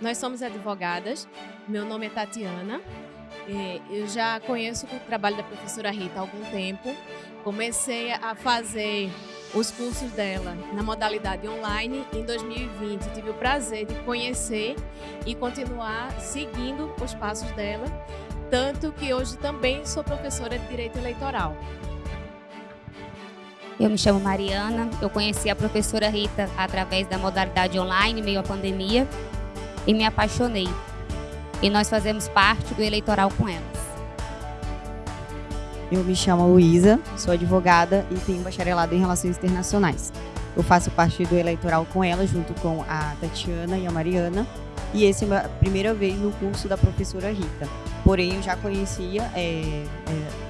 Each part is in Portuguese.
Nós somos advogadas, meu nome é Tatiana, eu já conheço o trabalho da professora Rita há algum tempo. Comecei a fazer os cursos dela na modalidade online em 2020. Tive o prazer de conhecer e continuar seguindo os passos dela, tanto que hoje também sou professora de Direito Eleitoral. Eu me chamo Mariana, eu conheci a professora Rita através da modalidade online, meio à pandemia, e me apaixonei. E nós fazemos parte do eleitoral com elas. Eu me chamo Luísa, sou advogada e tenho bacharelado em Relações Internacionais. Eu faço parte do eleitoral com ela, junto com a Tatiana e a Mariana. E essa é a primeira vez no curso da professora Rita. Porém, eu já conhecia é,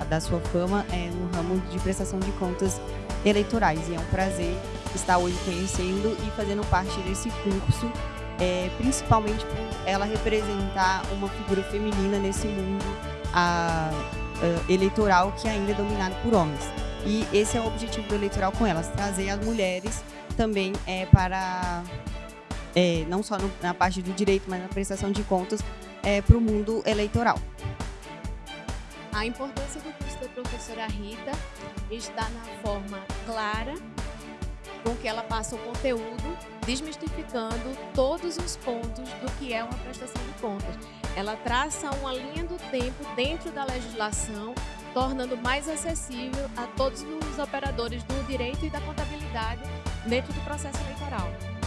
é, da sua fama é, no ramo de prestação de contas eleitorais. E é um prazer estar hoje conhecendo e fazendo parte desse curso, é, principalmente por ela representar uma figura feminina nesse mundo a, a, eleitoral que ainda é dominado por homens. E esse é o objetivo do eleitoral com elas, trazer as mulheres também é, para, é, não só no, na parte do direito, mas na prestação de contas, é, para o mundo eleitoral. A importância do curso da professora Rita está na forma clara ela passa o conteúdo, desmistificando todos os pontos do que é uma prestação de contas. Ela traça uma linha do tempo dentro da legislação, tornando mais acessível a todos os operadores do direito e da contabilidade dentro do processo eleitoral.